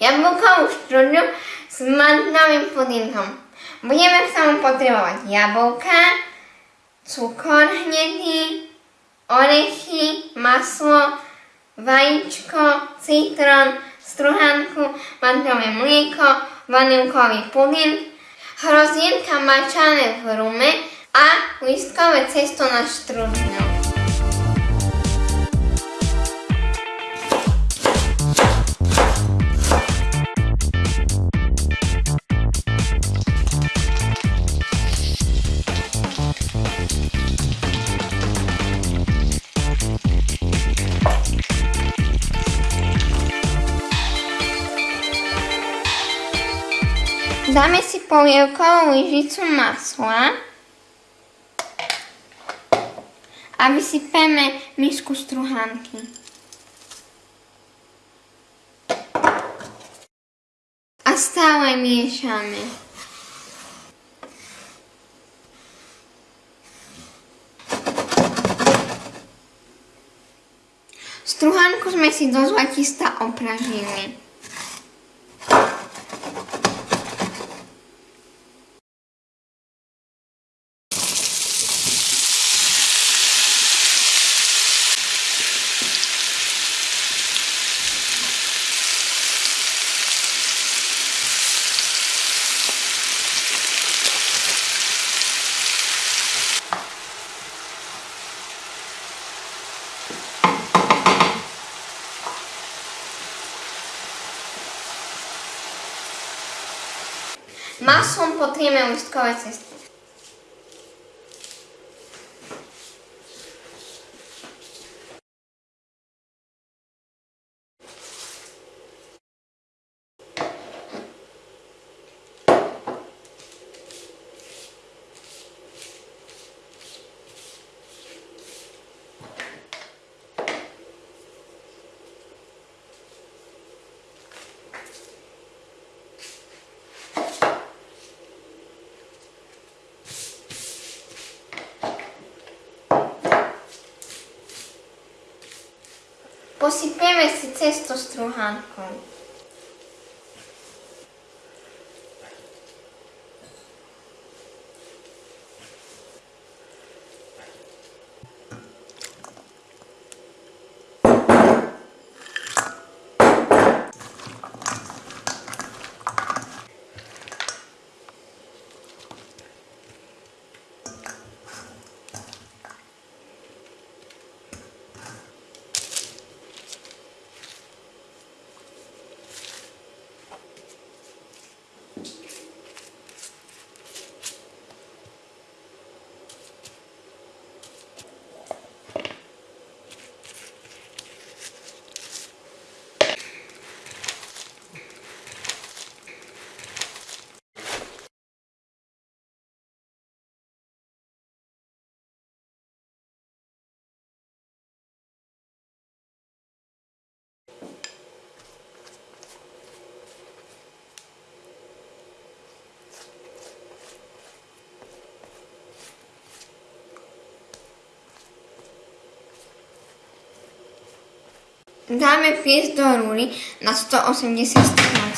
jablkovú štrúdlu s mandlovým pudingom. Budeme k tomu potrebovať jablka, cukor hnedý, orechy, maslo, vajíčko, citrón, struhanku, mandlové mlieko, vanilkový puding, hrozienka mačané v rume a listkové cesto na štrúdlu. Dáme si polievkovú lyžicu masla a vysypeme misku struhanky. A stále miešame. Struhanku sme si do zlatista opražili. Maslom potrieme listkové cesto. Posypieme si cesto struhánkou. Dáme piesť do rúry na 180 stupňov